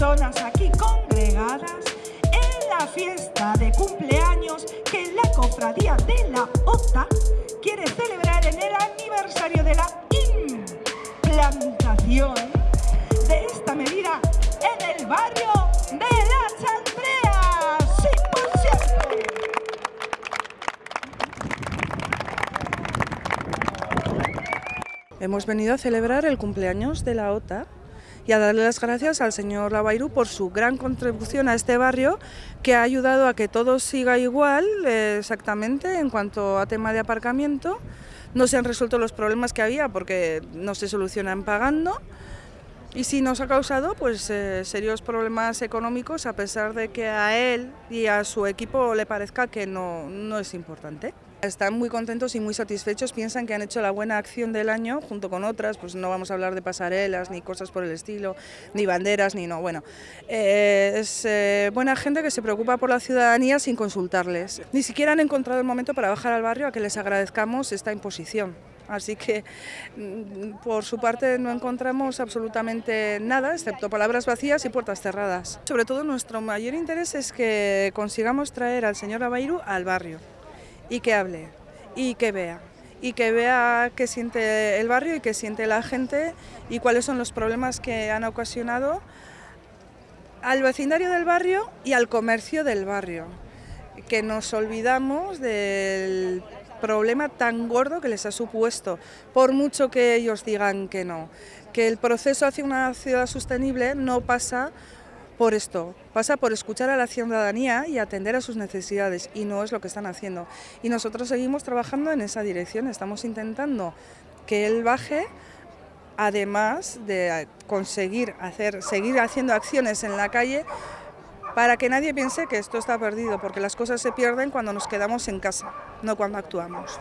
personas aquí congregadas en la fiesta de cumpleaños que la cofradía de la OTA quiere celebrar en el aniversario de la implantación de esta medida en el barrio de La Chantrea. ¡Sí, por cierto! Hemos venido a celebrar el cumpleaños de la OTA y a darle las gracias al señor Lavairu por su gran contribución a este barrio que ha ayudado a que todo siga igual eh, exactamente en cuanto a tema de aparcamiento. No se han resuelto los problemas que había porque no se solucionan pagando y sí nos ha causado pues, eh, serios problemas económicos a pesar de que a él y a su equipo le parezca que no, no es importante. Están muy contentos y muy satisfechos, piensan que han hecho la buena acción del año junto con otras, pues no vamos a hablar de pasarelas ni cosas por el estilo, ni banderas, ni no, bueno, eh, es eh, buena gente que se preocupa por la ciudadanía sin consultarles. Ni siquiera han encontrado el momento para bajar al barrio a que les agradezcamos esta imposición. Así que mm, por su parte no encontramos absolutamente nada, excepto palabras vacías y puertas cerradas. Sobre todo nuestro mayor interés es que consigamos traer al señor Abairu al barrio y que hable y que vea y que vea qué siente el barrio y qué siente la gente y cuáles son los problemas que han ocasionado al vecindario del barrio y al comercio del barrio, que nos olvidamos del problema tan gordo que les ha supuesto, por mucho que ellos digan que no, que el proceso hacia una ciudad sostenible no pasa por esto, pasa por escuchar a la ciudadanía y atender a sus necesidades y no es lo que están haciendo. Y nosotros seguimos trabajando en esa dirección, estamos intentando que él baje además de conseguir hacer, seguir haciendo acciones en la calle para que nadie piense que esto está perdido, porque las cosas se pierden cuando nos quedamos en casa, no cuando actuamos.